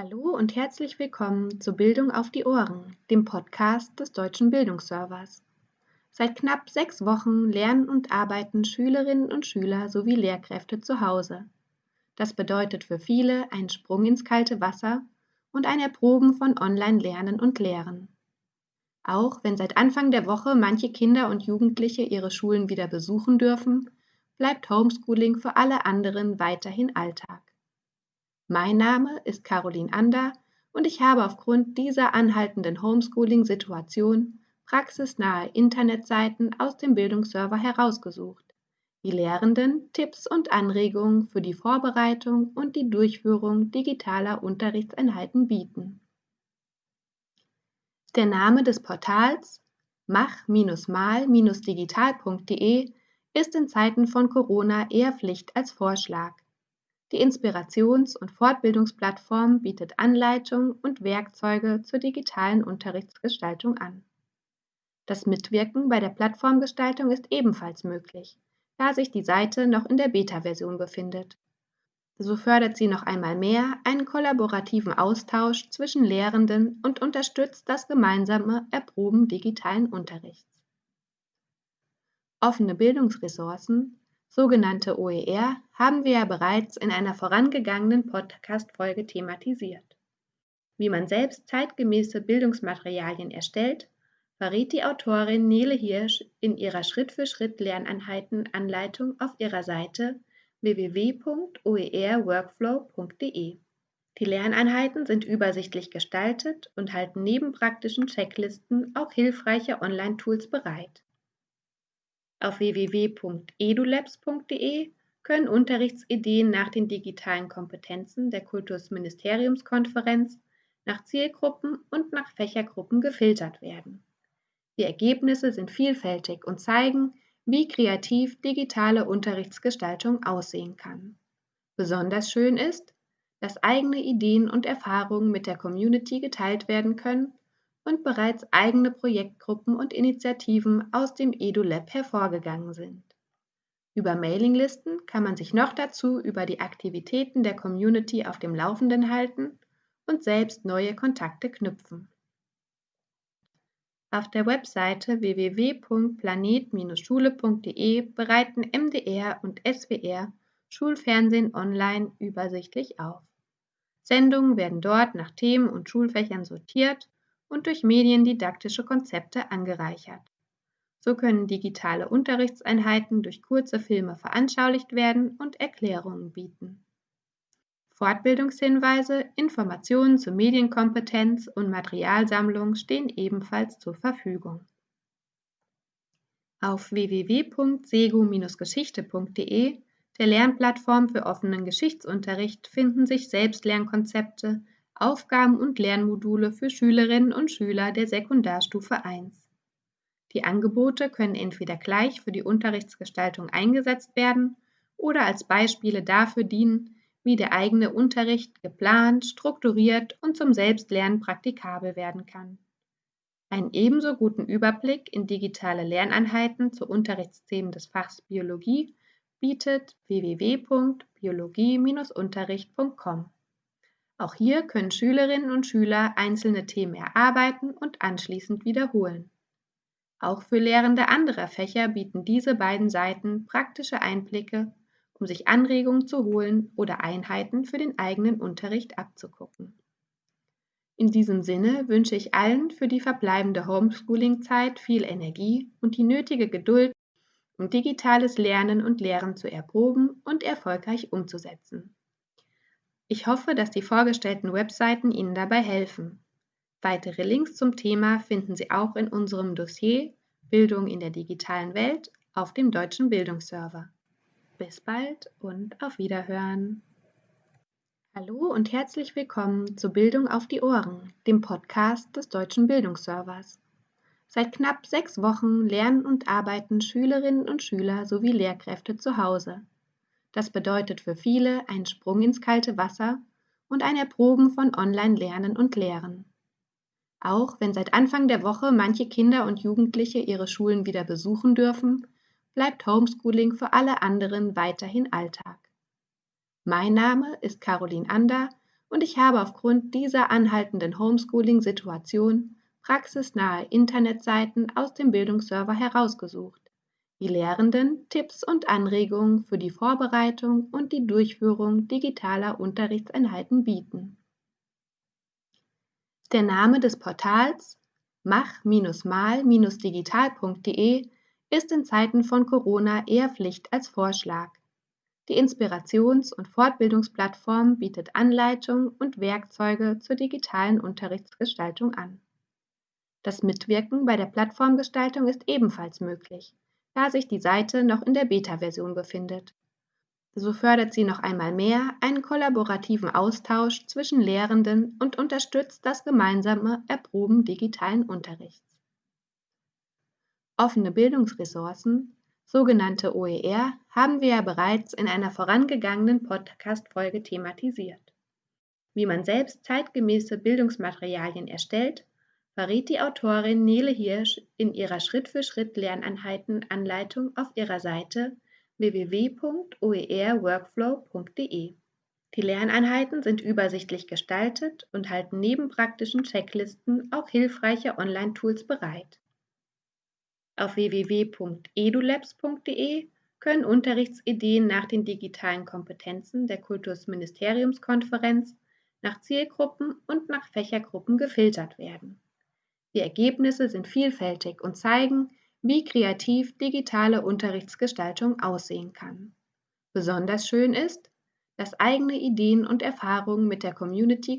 Hallo und herzlich willkommen zu Bildung auf die Ohren, dem Podcast des Deutschen Bildungsservers. Seit knapp sechs Wochen lernen und arbeiten Schülerinnen und Schüler sowie Lehrkräfte zu Hause. Das bedeutet für viele einen Sprung ins kalte Wasser und ein Erproben von Online-Lernen und Lehren. Auch wenn seit Anfang der Woche manche Kinder und Jugendliche ihre Schulen wieder besuchen dürfen, bleibt Homeschooling für alle anderen weiterhin Alltag. Mein Name ist Caroline Ander und ich habe aufgrund dieser anhaltenden Homeschooling-Situation praxisnahe Internetseiten aus dem Bildungsserver herausgesucht, die Lehrenden Tipps und Anregungen für die Vorbereitung und die Durchführung digitaler Unterrichtseinheiten bieten. Der Name des Portals mach-mal-digital.de ist in Zeiten von Corona eher Pflicht als Vorschlag. Die Inspirations- und Fortbildungsplattform bietet Anleitungen und Werkzeuge zur digitalen Unterrichtsgestaltung an. Das Mitwirken bei der Plattformgestaltung ist ebenfalls möglich, da sich die Seite noch in der Beta-Version befindet. So fördert sie noch einmal mehr einen kollaborativen Austausch zwischen Lehrenden und unterstützt das gemeinsame Erproben digitalen Unterrichts. Offene Bildungsressourcen, sogenannte OER, haben wir ja bereits in einer vorangegangenen Podcast-Folge thematisiert. Wie man selbst zeitgemäße Bildungsmaterialien erstellt, verrät die Autorin Nele Hirsch in ihrer Schritt-für-Schritt-Lerneinheiten-Anleitung auf ihrer Seite www.oerworkflow.de. Die Lerneinheiten sind übersichtlich gestaltet und halten neben praktischen Checklisten auch hilfreiche Online-Tools bereit. Auf www.edulabs.de können Unterrichtsideen nach den digitalen Kompetenzen der Kultusministeriumskonferenz nach Zielgruppen und nach Fächergruppen gefiltert werden. Die Ergebnisse sind vielfältig und zeigen, wie kreativ digitale Unterrichtsgestaltung aussehen kann. Besonders schön ist, dass eigene Ideen und Erfahrungen mit der Community geteilt werden können und bereits eigene Projektgruppen und Initiativen aus dem EduLab hervorgegangen sind. Über Mailinglisten kann man sich noch dazu über die Aktivitäten der Community auf dem Laufenden halten und selbst neue Kontakte knüpfen. Auf der Webseite www.planet-schule.de bereiten MDR und SWR Schulfernsehen online übersichtlich auf. Sendungen werden dort nach Themen und Schulfächern sortiert und durch mediendidaktische Konzepte angereichert. So können digitale Unterrichtseinheiten durch kurze Filme veranschaulicht werden und Erklärungen bieten. Fortbildungshinweise, Informationen zur Medienkompetenz und Materialsammlung stehen ebenfalls zur Verfügung. Auf www.sego-geschichte.de, der Lernplattform für offenen Geschichtsunterricht, finden sich Selbstlernkonzepte, Aufgaben und Lernmodule für Schülerinnen und Schüler der Sekundarstufe 1. Die Angebote können entweder gleich für die Unterrichtsgestaltung eingesetzt werden oder als Beispiele dafür dienen, wie der eigene Unterricht geplant, strukturiert und zum Selbstlernen praktikabel werden kann. Einen ebenso guten Überblick in digitale Lerneinheiten zu Unterrichtsthemen des Fachs Biologie bietet www.biologie-unterricht.com. Auch hier können Schülerinnen und Schüler einzelne Themen erarbeiten und anschließend wiederholen. Auch für Lehrende anderer Fächer bieten diese beiden Seiten praktische Einblicke, um sich Anregungen zu holen oder Einheiten für den eigenen Unterricht abzugucken. In diesem Sinne wünsche ich allen für die verbleibende Homeschooling-Zeit viel Energie und die nötige Geduld, um digitales Lernen und Lehren zu erproben und erfolgreich umzusetzen. Ich hoffe, dass die vorgestellten Webseiten Ihnen dabei helfen. Weitere Links zum Thema finden Sie auch in unserem Dossier Bildung in der digitalen Welt auf dem deutschen Bildungsserver. Bis bald und auf Wiederhören. Hallo und herzlich willkommen zu Bildung auf die Ohren, dem Podcast des deutschen Bildungsservers. Seit knapp sechs Wochen lernen und arbeiten Schülerinnen und Schüler sowie Lehrkräfte zu Hause. Das bedeutet für viele einen Sprung ins kalte Wasser und ein Erproben von Online-Lernen und Lehren. Auch wenn seit Anfang der Woche manche Kinder und Jugendliche ihre Schulen wieder besuchen dürfen, bleibt Homeschooling für alle anderen weiterhin Alltag. Mein Name ist Caroline Ander und ich habe aufgrund dieser anhaltenden Homeschooling-Situation praxisnahe Internetseiten aus dem Bildungsserver herausgesucht, die Lehrenden Tipps und Anregungen für die Vorbereitung und die Durchführung digitaler Unterrichtseinheiten bieten. Der Name des Portals mach-mal-digital.de ist in Zeiten von Corona eher Pflicht als Vorschlag. Die Inspirations- und Fortbildungsplattform bietet Anleitungen und Werkzeuge zur digitalen Unterrichtsgestaltung an. Das Mitwirken bei der Plattformgestaltung ist ebenfalls möglich, da sich die Seite noch in der Beta-Version befindet. So fördert sie noch einmal mehr einen kollaborativen Austausch zwischen Lehrenden und unterstützt das gemeinsame Erproben digitalen Unterrichts. Offene Bildungsressourcen, sogenannte OER, haben wir ja bereits in einer vorangegangenen Podcast-Folge thematisiert. Wie man selbst zeitgemäße Bildungsmaterialien erstellt, verrät die Autorin Nele Hirsch in ihrer Schritt-für-Schritt-Lerneinheiten-Anleitung auf ihrer Seite www.oerworkflow.de. Die Lerneinheiten sind übersichtlich gestaltet und halten neben praktischen Checklisten auch hilfreiche Online-Tools bereit. Auf www.edulabs.de können Unterrichtsideen nach den digitalen Kompetenzen der Kultusministeriumskonferenz nach Zielgruppen und nach Fächergruppen gefiltert werden. Die Ergebnisse sind vielfältig und zeigen, wie kreativ digitale Unterrichtsgestaltung aussehen kann. Besonders schön ist, dass eigene Ideen und Erfahrungen mit der Community